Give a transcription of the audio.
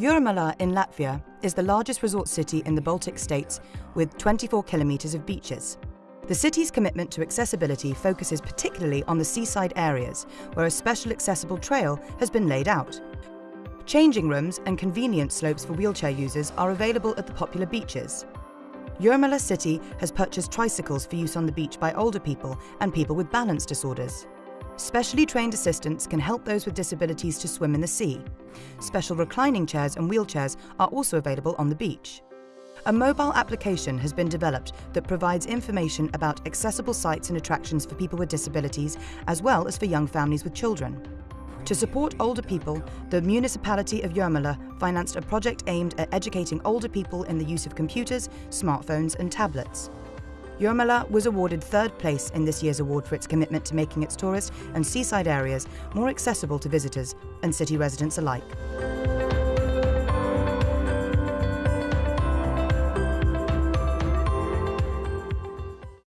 Jūrmala in Latvia is the largest resort city in the Baltic states with 24 kilometres of beaches. The city's commitment to accessibility focuses particularly on the seaside areas, where a special accessible trail has been laid out. Changing rooms and convenient slopes for wheelchair users are available at the popular beaches. Jūrmala City has purchased tricycles for use on the beach by older people and people with balance disorders. Specially trained assistants can help those with disabilities to swim in the sea. Special reclining chairs and wheelchairs are also available on the beach. A mobile application has been developed that provides information about accessible sites and attractions for people with disabilities as well as for young families with children. To support older people, the municipality of Jūrmala financed a project aimed at educating older people in the use of computers, smartphones and tablets. Jūrmala was awarded third place in this year's award for its commitment to making its tourist and seaside areas more accessible to visitors and city residents alike.